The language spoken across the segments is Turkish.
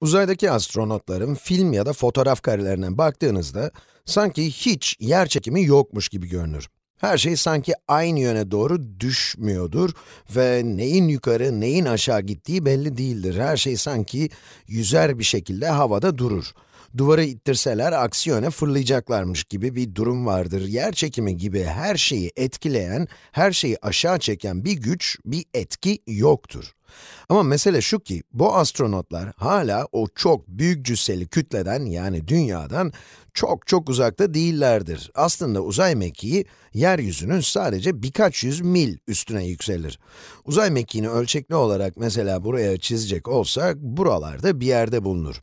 Uzaydaki astronotların film ya da fotoğraf karelerine baktığınızda, sanki hiç yer çekimi yokmuş gibi görünür. Her şey sanki aynı yöne doğru düşmüyordur ve neyin yukarı, neyin aşağı gittiği belli değildir. Her şey sanki yüzer bir şekilde havada durur. Duvarı ittirseler aksi yöne fırlayacaklarmış gibi bir durum vardır. Yer çekimi gibi her şeyi etkileyen, her şeyi aşağı çeken bir güç, bir etki yoktur. Ama mesele şu ki, bu astronotlar hala o çok büyük cüsseli kütleden yani dünyadan çok çok uzakta değillerdir. Aslında uzay mekiği, yeryüzünün sadece birkaç yüz mil üstüne yükselir. Uzay mekiğini ölçekli olarak mesela buraya çizecek olsak, buralarda bir yerde bulunur.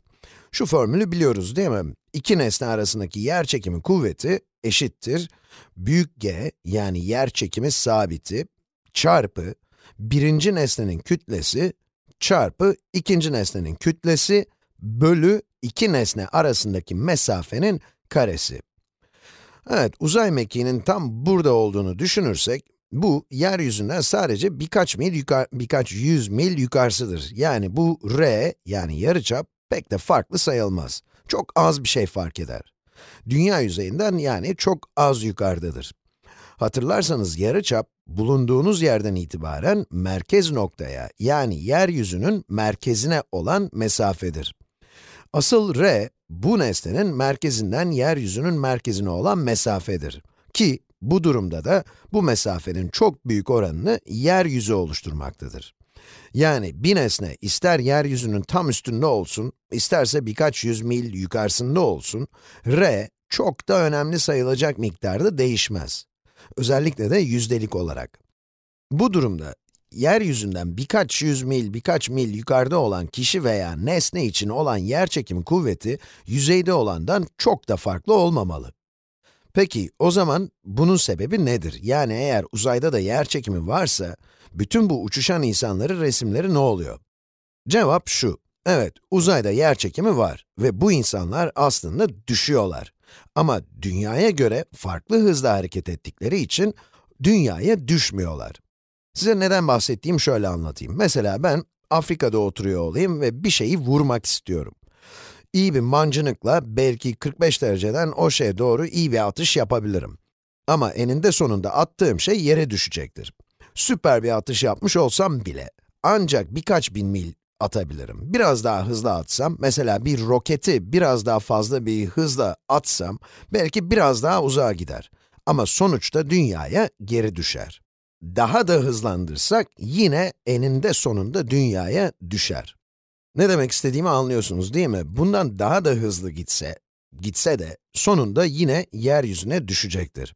Şu formülü biliyoruz değil mi? İki nesne arasındaki yer çekimi kuvveti eşittir, büyük G yani yer çekimi sabiti çarpı birinci nesnenin kütlesi çarpı ikinci nesnenin kütlesi bölü iki nesne arasındaki mesafenin karesi. Evet, uzay mekiğinin tam burada olduğunu düşünürsek, bu, yeryüzünden sadece birkaç mil yukarı, birkaç yüz mil yukarısıdır. Yani bu r, yani yarıçap, pek de farklı sayılmaz. Çok az bir şey fark eder. Dünya yüzeyinden yani çok az yukarıdadır. Hatırlarsanız yarıçap, bulunduğunuz yerden itibaren merkez noktaya, yani yeryüzünün merkezine olan mesafedir. Asıl r, bu nesnenin merkezinden yeryüzünün merkezine olan mesafedir. Ki, bu durumda da bu mesafenin çok büyük oranını yeryüzü oluşturmaktadır. Yani bir nesne ister yeryüzünün tam üstünde olsun, isterse birkaç yüz mil yukarısında olsun, r çok da önemli sayılacak miktarda değişmez. Özellikle de yüzdelik olarak. Bu durumda, yeryüzünden birkaç yüz mil, birkaç mil yukarıda olan kişi veya nesne için olan yerçekim kuvveti, yüzeyde olandan çok da farklı olmamalı. Peki, o zaman bunun sebebi nedir? Yani eğer uzayda da yerçekimi varsa, bütün bu uçuşan insanların resimleri ne oluyor? Cevap şu, evet, uzayda yerçekimi var ve bu insanlar aslında düşüyorlar. Ama dünyaya göre farklı hızla hareket ettikleri için dünyaya düşmüyorlar. Size neden bahsettiğim şöyle anlatayım. Mesela ben Afrika'da oturuyor olayım ve bir şeyi vurmak istiyorum. İyi bir mancınıkla belki 45 dereceden o şeye doğru iyi bir atış yapabilirim. Ama eninde sonunda attığım şey yere düşecektir. Süper bir atış yapmış olsam bile, ancak birkaç bin mil atabilirim. Biraz daha hızlı atsam, mesela bir roketi biraz daha fazla bir hızla atsam, belki biraz daha uzağa gider. Ama sonuçta dünyaya geri düşer. Daha da hızlandırsak, yine eninde sonunda dünyaya düşer. Ne demek istediğimi anlıyorsunuz değil mi? Bundan daha da hızlı gitse, gitse de sonunda yine yeryüzüne düşecektir.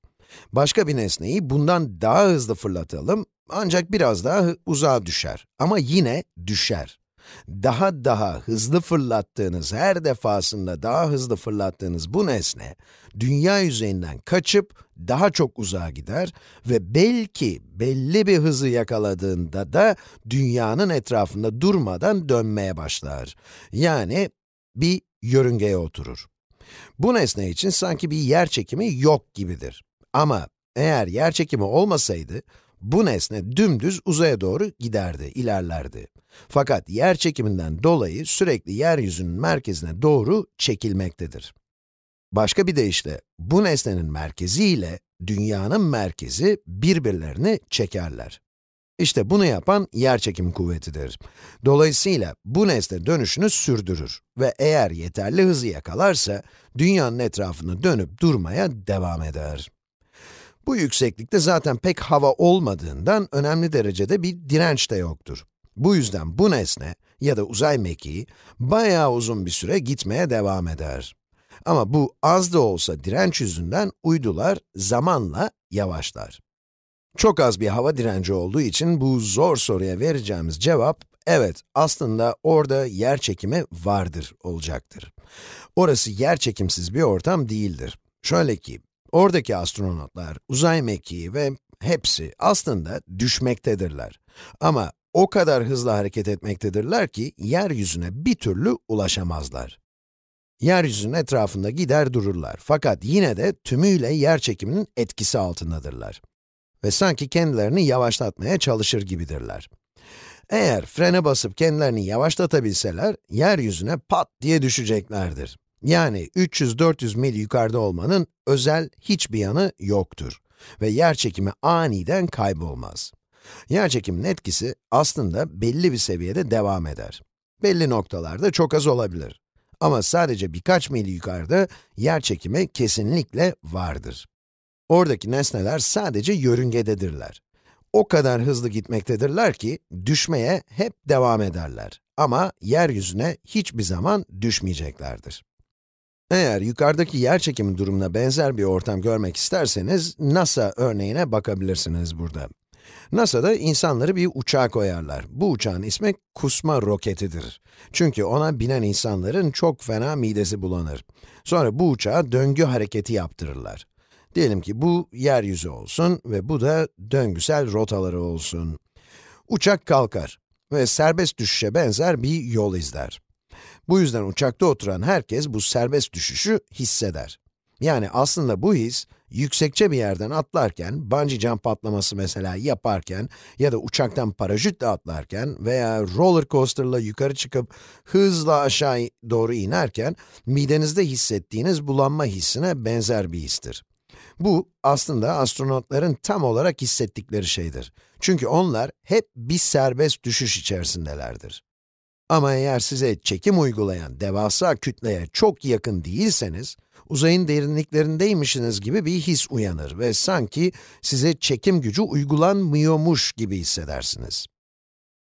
Başka bir nesneyi bundan daha hızlı fırlatalım, ancak biraz daha uzağa düşer. Ama yine düşer daha daha hızlı fırlattığınız, her defasında daha hızlı fırlattığınız bu nesne, dünya yüzeyinden kaçıp daha çok uzağa gider ve belki belli bir hızı yakaladığında da dünyanın etrafında durmadan dönmeye başlar. Yani bir yörüngeye oturur. Bu nesne için sanki bir yer çekimi yok gibidir. Ama eğer yer çekimi olmasaydı, bu nesne dümdüz uzaya doğru giderdi, ilerlerdi. Fakat yer çekiminden dolayı sürekli yeryüzünün merkezine doğru çekilmektedir. Başka bir deyişle, bu nesnenin merkezi ile dünyanın merkezi birbirlerini çekerler. İşte bunu yapan yerçekim kuvvetidir. Dolayısıyla bu nesne dönüşünü sürdürür ve eğer yeterli hızı yakalarsa, dünyanın etrafını dönüp durmaya devam eder. Bu yükseklikte zaten pek hava olmadığından önemli derecede bir direnç de yoktur. Bu yüzden bu nesne ya da uzay mekiği bayağı uzun bir süre gitmeye devam eder. Ama bu az da olsa direnç yüzünden uydular zamanla yavaşlar. Çok az bir hava direnci olduğu için bu zor soruya vereceğimiz cevap, evet aslında orada yer çekimi vardır olacaktır. Orası yer çekimsiz bir ortam değildir. Şöyle ki, oradaki astronotlar, uzay mekiği ve hepsi aslında düşmektedirler. Ama o kadar hızlı hareket etmektedirler ki, yeryüzüne bir türlü ulaşamazlar. Yeryüzünün etrafında gider dururlar. Fakat yine de tümüyle yer çekiminin etkisi altındadırlar. Ve sanki kendilerini yavaşlatmaya çalışır gibidirler. Eğer frene basıp kendilerini yavaşlatabilseler, yeryüzüne pat diye düşeceklerdir. Yani 300-400 mil yukarıda olmanın özel hiçbir yanı yoktur. Ve yer çekimi aniden kaybolmaz. Yer çekiminin etkisi aslında belli bir seviyede devam eder. Belli noktalarda çok az olabilir. Ama sadece birkaç mil yukarıda yer çekimi kesinlikle vardır. Oradaki nesneler sadece yörüngededirler. O kadar hızlı gitmektedirler ki düşmeye hep devam ederler. Ama yeryüzüne hiçbir zaman düşmeyeceklerdir. Eğer yukarıdaki yer çekimi durumuna benzer bir ortam görmek isterseniz, NASA örneğine bakabilirsiniz burada. NASA'da insanları bir uçağa koyarlar. Bu uçağın ismi kusma roketidir. Çünkü ona binen insanların çok fena midesi bulanır. Sonra bu uçağa döngü hareketi yaptırırlar. Diyelim ki bu yeryüzü olsun ve bu da döngüsel rotaları olsun. Uçak kalkar ve serbest düşüşe benzer bir yol izler. Bu yüzden uçakta oturan herkes bu serbest düşüşü hisseder. Yani aslında bu his, yüksekçe bir yerden atlarken, bungee jump patlaması mesela yaparken ya da uçaktan paraşütle atlarken veya roller coaster'la yukarı çıkıp hızla aşağı doğru inerken midenizde hissettiğiniz bulanma hissine benzer bir histir. Bu, aslında astronotların tam olarak hissettikleri şeydir. Çünkü onlar hep bir serbest düşüş içerisindelerdir. Ama eğer size çekim uygulayan devasa kütleye çok yakın değilseniz, uzayın derinliklerindeymişsiniz gibi bir his uyanır ve sanki size çekim gücü uygulanmıyormuş gibi hissedersiniz.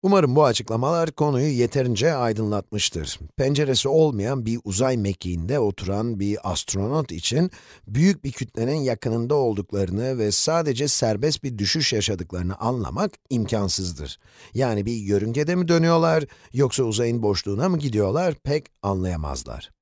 Umarım bu açıklamalar konuyu yeterince aydınlatmıştır. Penceresi olmayan bir uzay mekiğinde oturan bir astronot için büyük bir kütlenin yakınında olduklarını ve sadece serbest bir düşüş yaşadıklarını anlamak imkansızdır. Yani bir yörüngede mi dönüyorlar yoksa uzayın boşluğuna mı gidiyorlar pek anlayamazlar.